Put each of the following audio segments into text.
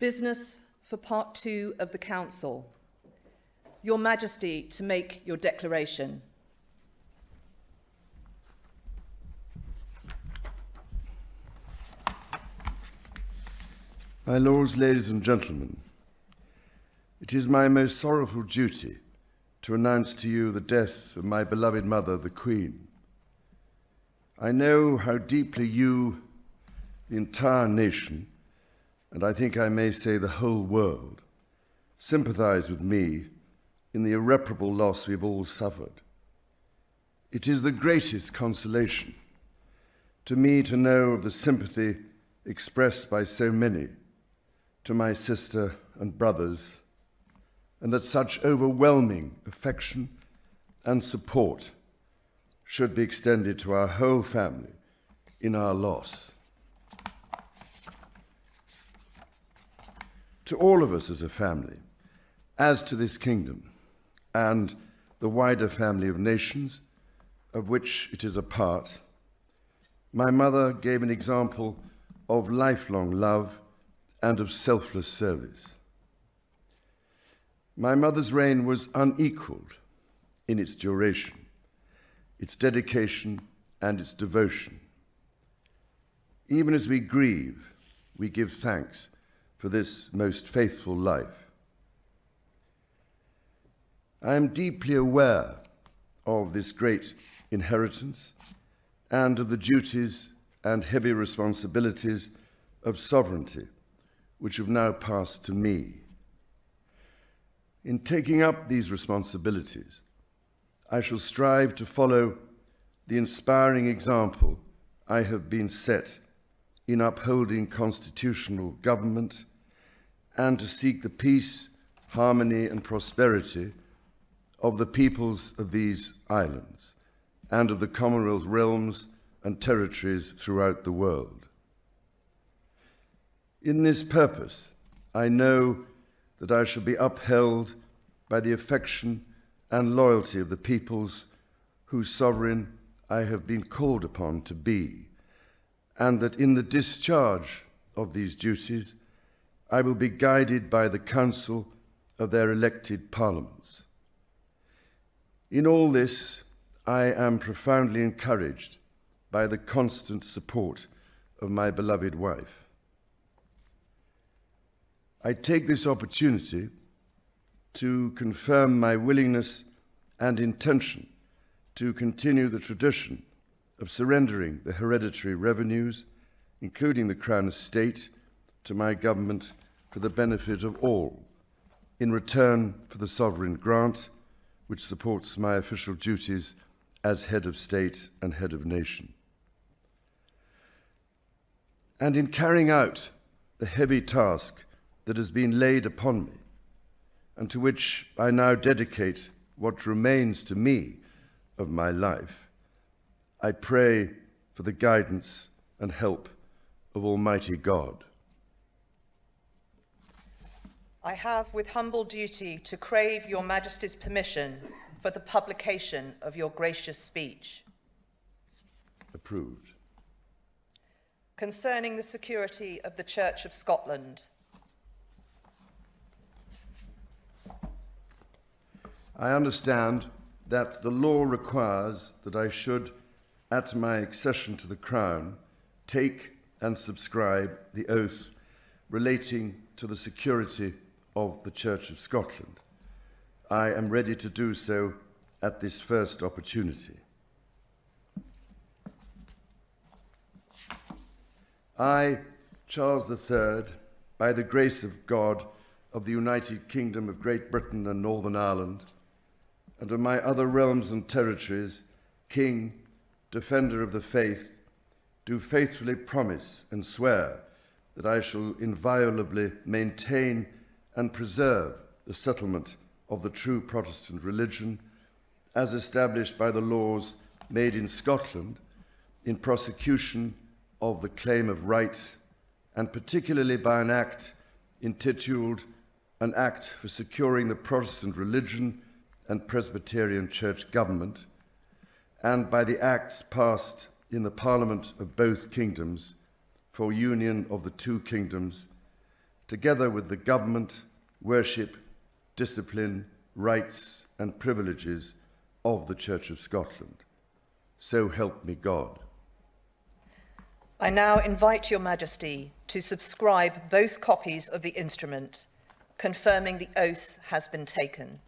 Business for part two of the Council. Your Majesty to make your declaration. My lords, ladies and gentlemen, it is my most sorrowful duty to announce to you the death of my beloved mother, the Queen. I know how deeply you, the entire nation, and I think I may say the whole world, sympathize with me in the irreparable loss we've all suffered. It is the greatest consolation to me to know of the sympathy expressed by so many to my sister and brothers, and that such overwhelming affection and support should be extended to our whole family in our loss. To all of us as a family, as to this kingdom and the wider family of nations of which it is a part, my mother gave an example of lifelong love and of selfless service. My mother's reign was unequaled in its duration, its dedication, and its devotion. Even as we grieve, we give thanks for this most faithful life. I am deeply aware of this great inheritance and of the duties and heavy responsibilities of sovereignty which have now passed to me. In taking up these responsibilities, I shall strive to follow the inspiring example I have been set in upholding constitutional government and to seek the peace, harmony, and prosperity of the peoples of these islands and of the Commonwealth realms and territories throughout the world. In this purpose, I know that I shall be upheld by the affection and loyalty of the peoples whose sovereign I have been called upon to be, and that in the discharge of these duties, I will be guided by the counsel of their elected parliaments. In all this, I am profoundly encouraged by the constant support of my beloved wife. I take this opportunity to confirm my willingness and intention to continue the tradition of surrendering the hereditary revenues, including the Crown Estate, to my government for the benefit of all, in return for the sovereign grant which supports my official duties as head of state and head of nation. And in carrying out the heavy task that has been laid upon me, and to which I now dedicate what remains to me of my life, I pray for the guidance and help of Almighty God. I have with humble duty to crave your Majesty's permission for the publication of your gracious speech. Approved. Concerning the security of the Church of Scotland. I understand that the law requires that I should, at my accession to the Crown, take and subscribe the oath relating to the security of the Church of Scotland. I am ready to do so at this first opportunity. I, Charles III, by the grace of God of the United Kingdom of Great Britain and Northern Ireland, and of my other realms and territories, King, Defender of the Faith, do faithfully promise and swear that I shall inviolably maintain and preserve the settlement of the true Protestant religion as established by the laws made in Scotland in prosecution of the claim of right, and particularly by an act intituled An Act for Securing the Protestant Religion and Presbyterian Church Government, and by the acts passed in the Parliament of both kingdoms for union of the two kingdoms, together with the government, worship, discipline, rights, and privileges of the Church of Scotland. So help me God. I now invite Your Majesty to subscribe both copies of the instrument, confirming the oath has been taken.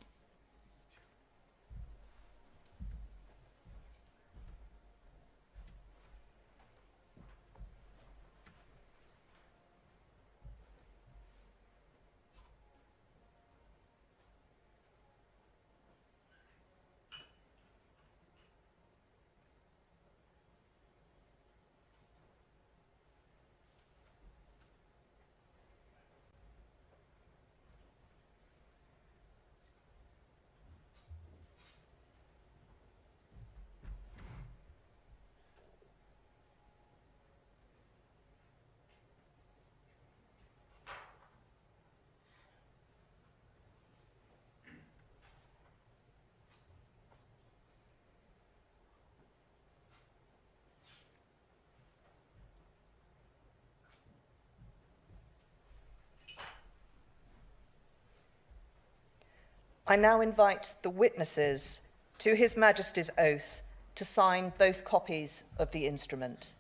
I now invite the witnesses to His Majesty's oath to sign both copies of the instrument.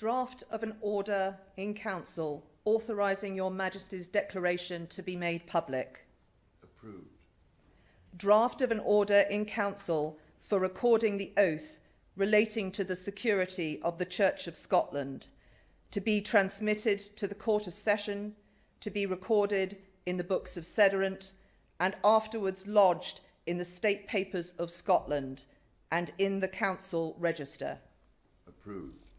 Draft of an order in council authorising your Majesty's declaration to be made public. Approved. Draft of an order in council for recording the oath relating to the security of the Church of Scotland to be transmitted to the Court of Session, to be recorded in the books of Sederunt, and afterwards lodged in the State Papers of Scotland and in the Council Register. Approved.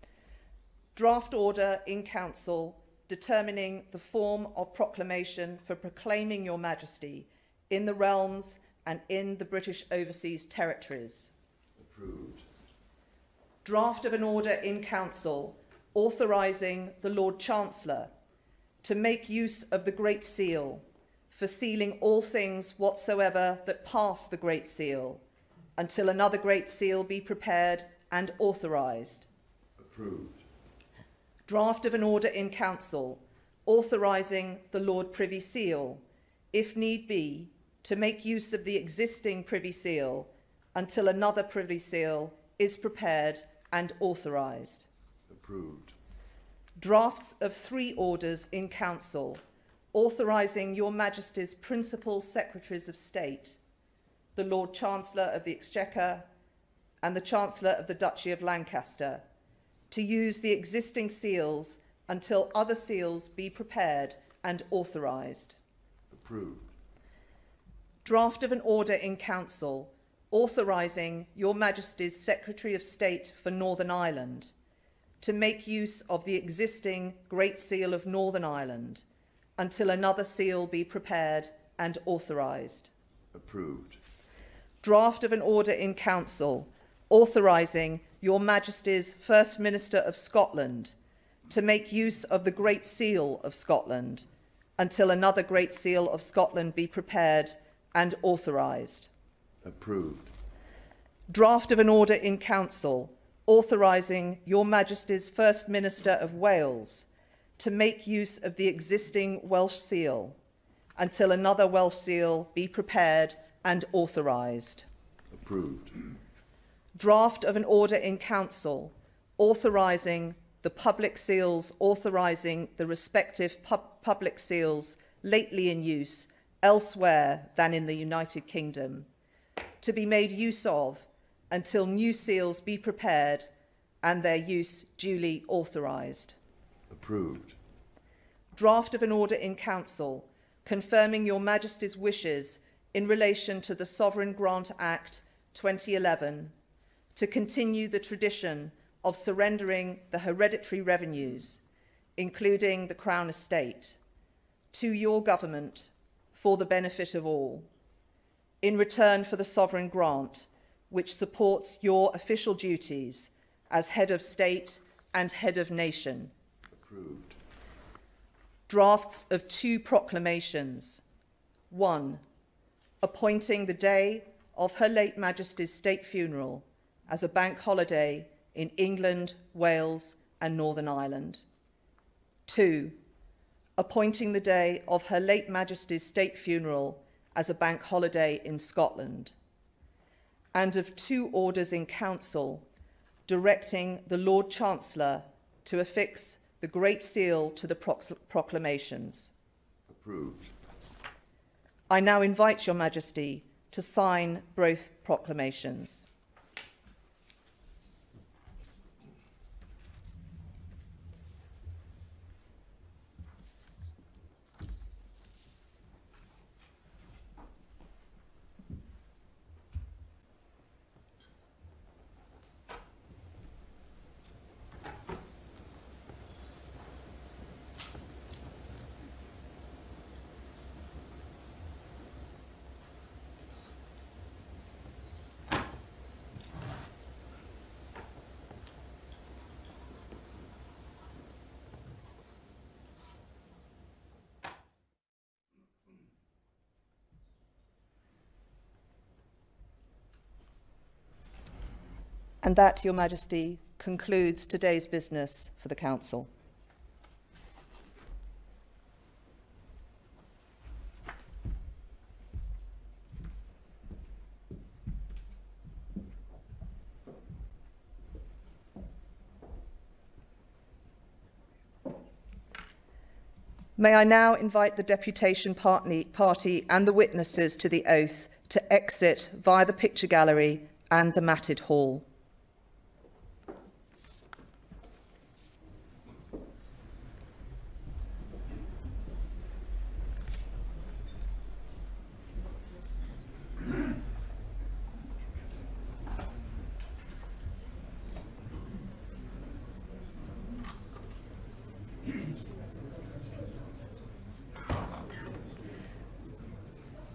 Draft order in Council determining the form of proclamation for proclaiming Your Majesty in the realms and in the British Overseas Territories. Approved. Draft of an order in Council authorising the Lord Chancellor to make use of the Great Seal for sealing all things whatsoever that pass the Great Seal until another Great Seal be prepared and authorised. Approved. Draft of an order in Council authorising the Lord Privy Seal, if need be, to make use of the existing Privy Seal until another Privy Seal is prepared and authorised. Approved. Drafts of three orders in Council authorising Your Majesty's principal Secretaries of State, the Lord Chancellor of the Exchequer and the Chancellor of the Duchy of Lancaster, to use the existing seals until other seals be prepared and authorised. Approved. Draft of an order in Council authorising Your Majesty's Secretary of State for Northern Ireland to make use of the existing Great Seal of Northern Ireland until another seal be prepared and authorised. Approved. Draft of an order in Council authorising Your Majesty's First Minister of Scotland to make use of the Great Seal of Scotland until another Great Seal of Scotland be prepared and authorised. Approved. Draft of an order in Council authorising Your Majesty's First Minister of Wales to make use of the existing Welsh seal until another Welsh seal be prepared and authorised. Approved. Draft of an order in Council authorising the public seals authorising the respective pub- public seals lately in use elsewhere than in the United Kingdom to be made use of until new seals be prepared and their use duly authorised. Approved. Draft of an order in Council confirming Your Majesty's wishes in relation to the Sovereign Grant Act 2011 to continue the tradition of surrendering the hereditary revenues, including the Crown Estate, to your government for the benefit of all, in return for the sovereign grant, which supports your official duties as head of state and head of nation. Approved. Drafts of two proclamations. One, appointing the day of Her late Majesty's state funeral as a bank holiday in England, Wales, and Northern Ireland. Two, appointing the day of Her late Majesty's state funeral as a bank holiday in Scotland. And of two orders in Council directing the Lord Chancellor to affix the Great Seal to the proclamations. Approved. I now invite Your Majesty to sign both proclamations. And that, Your Majesty, concludes today's business for the Council. May I now invite the deputation party and the witnesses to the oath to exit via the picture gallery and the matted hall.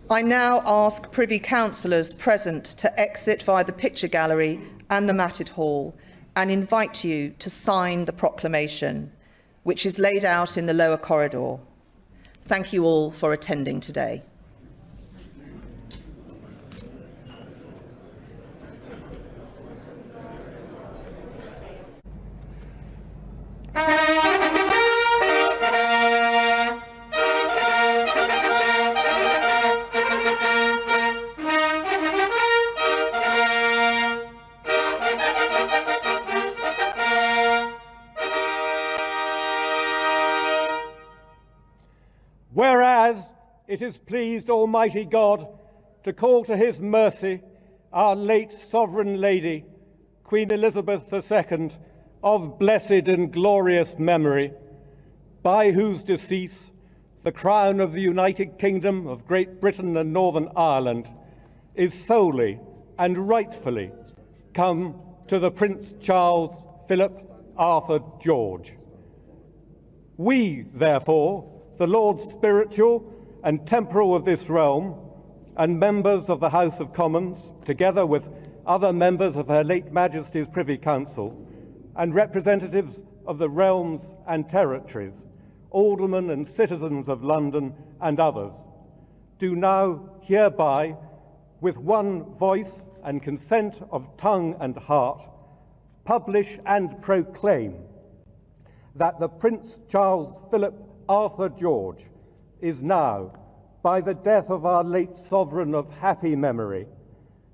I now ask Privy Councillors present to exit via the picture gallery and the matted hall and invite you to sign the proclamation, which is laid out in the lower corridor. Thank you all for attending today. It has pleased Almighty God to call to his mercy our late Sovereign Lady, Queen Elizabeth II, of blessed and glorious memory, by whose decease the crown of the United Kingdom of Great Britain and Northern Ireland is solely and rightfully come to the Prince Charles Philip Arthur George. We, therefore, the Lords spiritual and temporal of this realm, and members of the House of Commons, together with other members of Her late Majesty's Privy Council, and representatives of the realms and territories, aldermen and citizens of London and others, do now hereby, with one voice and consent of tongue and heart, publish and proclaim that the Prince Charles Philip Arthur George is now, by the death of our late sovereign of happy memory,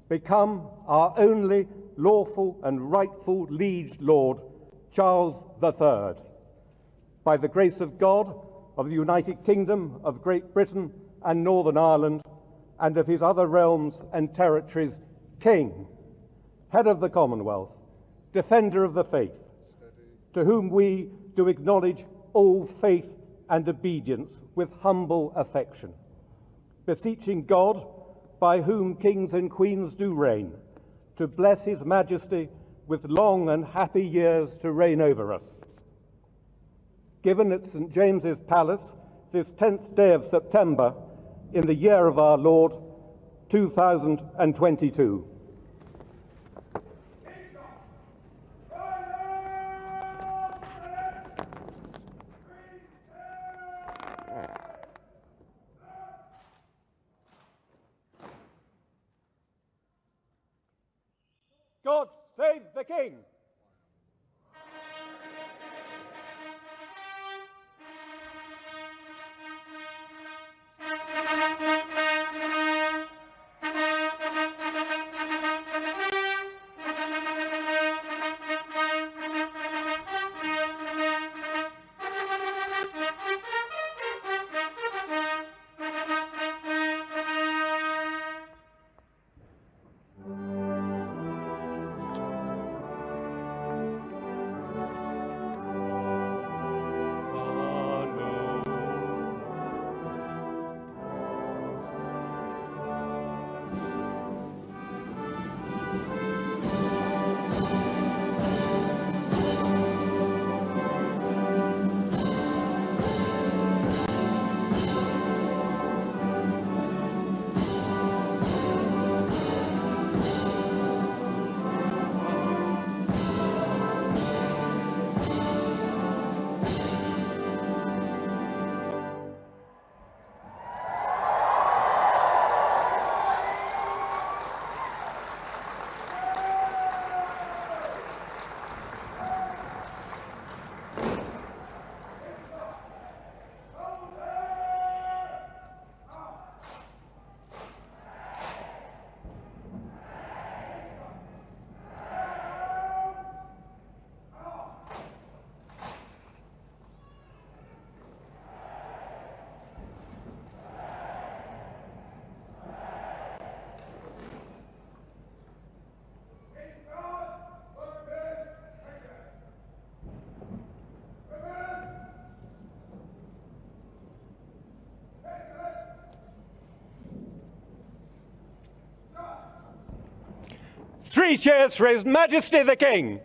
become our only lawful and rightful liege lord, Charles III. By the grace of God, of the United Kingdom of Great Britain and Northern Ireland, and of his other realms and territories, King, head of the Commonwealth, defender of the faith, to whom we do acknowledge all faith and obedience with humble affection, beseeching God, by whom kings and queens do reign, to bless his majesty with long and happy years to reign over us. Given at St. James's Palace this 10th day of September in the year of our Lord 2022. God save the King! Three cheers for His Majesty the King.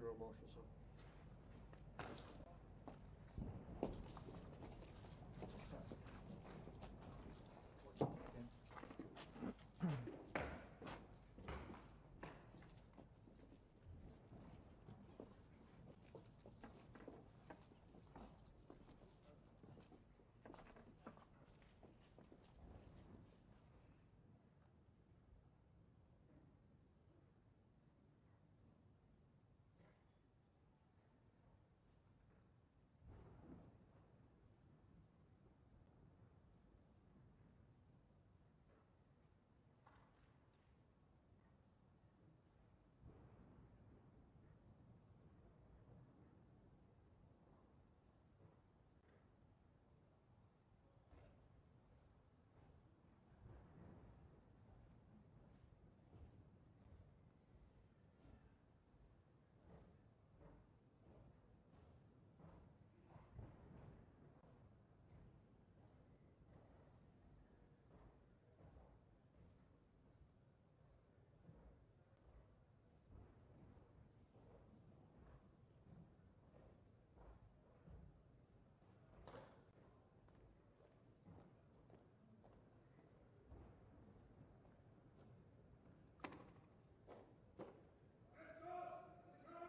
Thank you, Earl Marshal, sir.